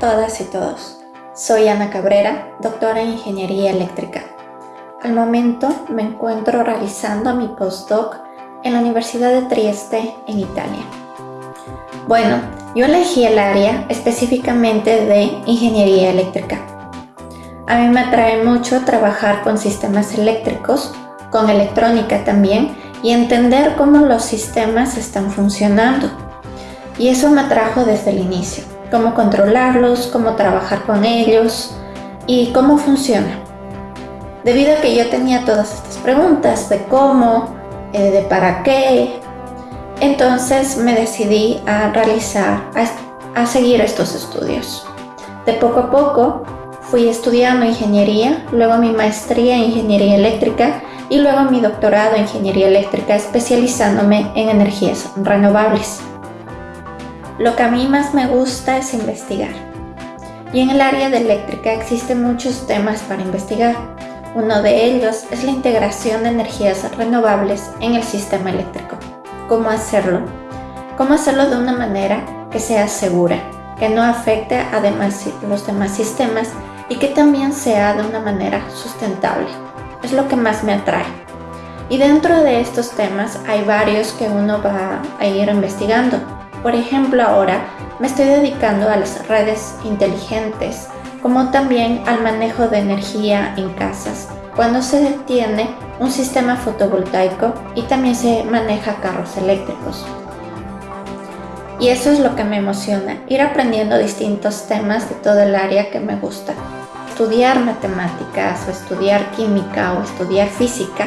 todas y todos. Soy Ana Cabrera, doctora en Ingeniería Eléctrica. Al momento me encuentro realizando mi postdoc en la Universidad de Trieste, en Italia. Bueno, yo elegí el área específicamente de Ingeniería Eléctrica. A mí me atrae mucho trabajar con sistemas eléctricos, con electrónica también, y entender cómo los sistemas están funcionando. Y eso me atrajo desde el inicio cómo controlarlos, cómo trabajar con ellos y cómo funciona. Debido a que yo tenía todas estas preguntas de cómo, eh, de para qué, entonces me decidí a realizar, a, a seguir estos estudios. De poco a poco fui estudiando ingeniería, luego mi maestría en ingeniería eléctrica y luego mi doctorado en ingeniería eléctrica especializándome en energías renovables. Lo que a mí más me gusta es investigar. Y en el área de eléctrica existen muchos temas para investigar. Uno de ellos es la integración de energías renovables en el sistema eléctrico. ¿Cómo hacerlo? ¿Cómo hacerlo de una manera que sea segura, que no afecte a los demás sistemas y que también sea de una manera sustentable? Es lo que más me atrae. Y dentro de estos temas hay varios que uno va a ir investigando. Por ejemplo, ahora me estoy dedicando a las redes inteligentes, como también al manejo de energía en casas, cuando se detiene un sistema fotovoltaico y también se maneja carros eléctricos. Y eso es lo que me emociona, ir aprendiendo distintos temas de todo el área que me gusta. Estudiar matemáticas o estudiar química o estudiar física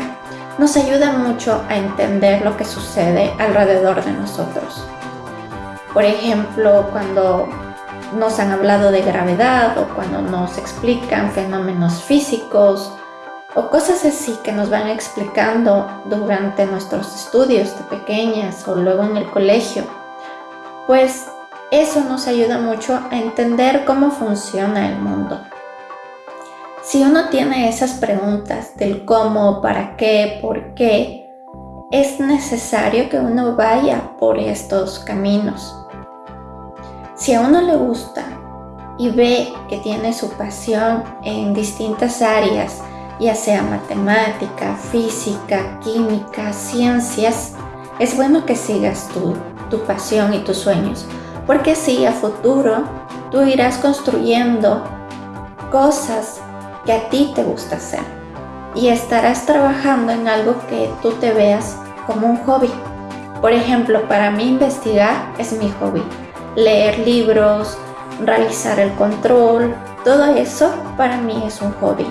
nos ayuda mucho a entender lo que sucede alrededor de nosotros. Por ejemplo, cuando nos han hablado de gravedad o cuando nos explican fenómenos físicos o cosas así que nos van explicando durante nuestros estudios de pequeñas o luego en el colegio, pues eso nos ayuda mucho a entender cómo funciona el mundo. Si uno tiene esas preguntas del cómo, para qué, por qué, es necesario que uno vaya por estos caminos. Si a uno le gusta y ve que tiene su pasión en distintas áreas, ya sea matemática, física, química, ciencias, es bueno que sigas tu, tu pasión y tus sueños, porque así a futuro tú irás construyendo cosas que a ti te gusta hacer y estarás trabajando en algo que tú te veas como un hobby. Por ejemplo, para mí investigar es mi hobby leer libros, realizar el control, todo eso para mí es un hobby.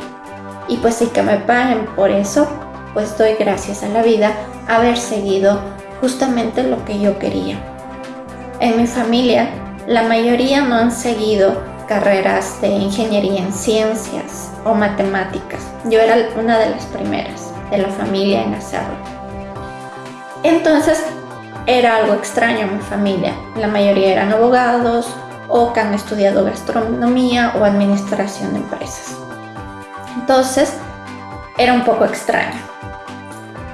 Y pues si que me paguen por eso, pues doy gracias a la vida haber seguido justamente lo que yo quería. En mi familia, la mayoría no han seguido carreras de ingeniería en ciencias o matemáticas. Yo era una de las primeras de la familia en hacerlo. Entonces, era algo extraño en mi familia. La mayoría eran abogados o que han estudiado gastronomía o administración de empresas. Entonces, era un poco extraño.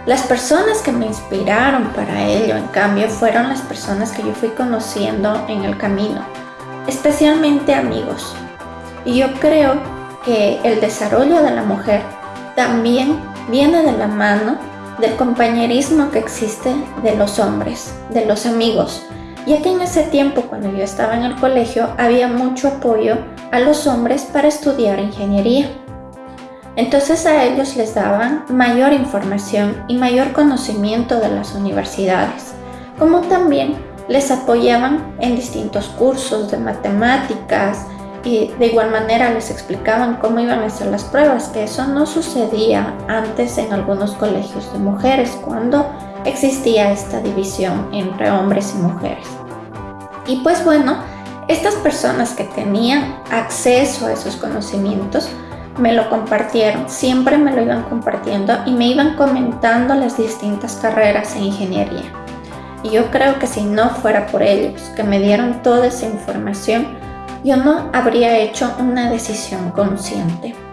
Las personas que me inspiraron para ello, en cambio, fueron las personas que yo fui conociendo en el camino, especialmente amigos. Y yo creo que el desarrollo de la mujer también viene de la mano del compañerismo que existe de los hombres, de los amigos, ya que en ese tiempo cuando yo estaba en el colegio había mucho apoyo a los hombres para estudiar ingeniería. Entonces a ellos les daban mayor información y mayor conocimiento de las universidades, como también les apoyaban en distintos cursos de matemáticas, y de igual manera les explicaban cómo iban a hacer las pruebas, que eso no sucedía antes en algunos colegios de mujeres cuando existía esta división entre hombres y mujeres. Y pues bueno, estas personas que tenían acceso a esos conocimientos me lo compartieron, siempre me lo iban compartiendo y me iban comentando las distintas carreras en ingeniería. Y yo creo que si no fuera por ellos, que me dieron toda esa información, yo no habría hecho una decisión consciente.